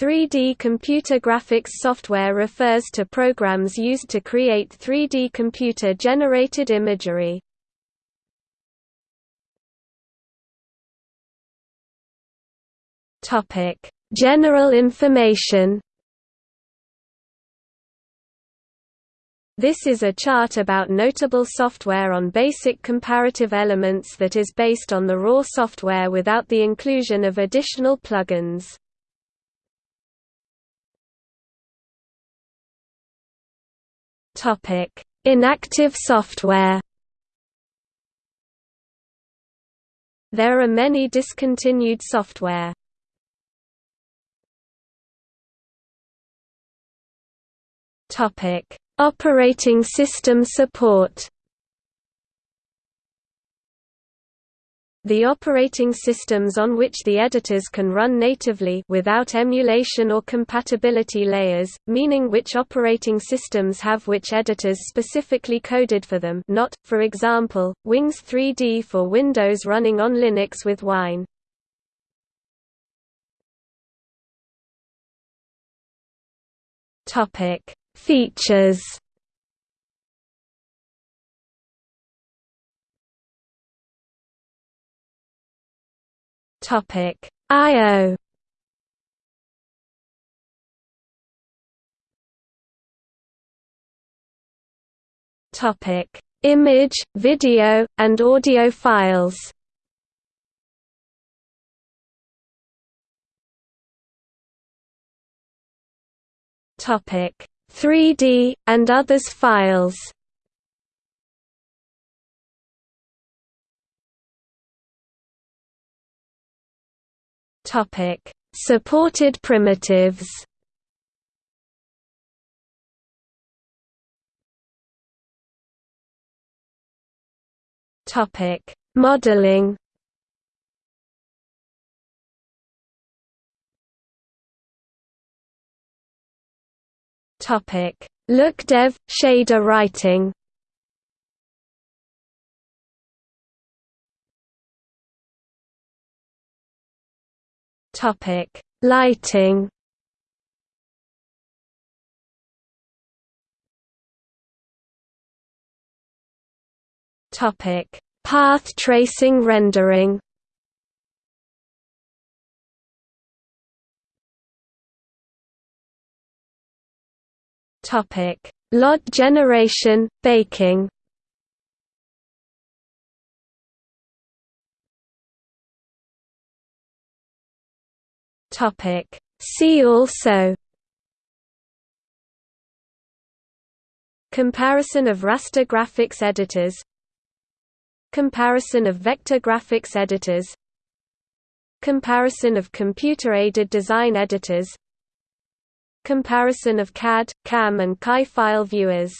3D computer graphics software refers to programs used to create 3D computer-generated imagery. General information This is a chart about notable software on basic comparative elements that is based on the raw software without the inclusion of additional plugins. Inactive software. There are many discontinued software. Topic: Operating system support. The operating systems on which the editors can run natively without emulation or compatibility layers, meaning which operating systems have which editors specifically coded for them not, for example, Wings 3D for Windows running on Linux with Wine. Features Topic. I/O Topic. Image, video, and audio files. Topic. 3D and others files Topic: Supported primitives. Topic: Modeling. Topic: LookDev shader writing. Topic: Lighting. Topic: Path tracing rendering. Topic: LOD generation, baking. Topic. See also Comparison of raster graphics editors Comparison of vector graphics editors Comparison of computer-aided design editors Comparison of CAD, CAM and CAE file viewers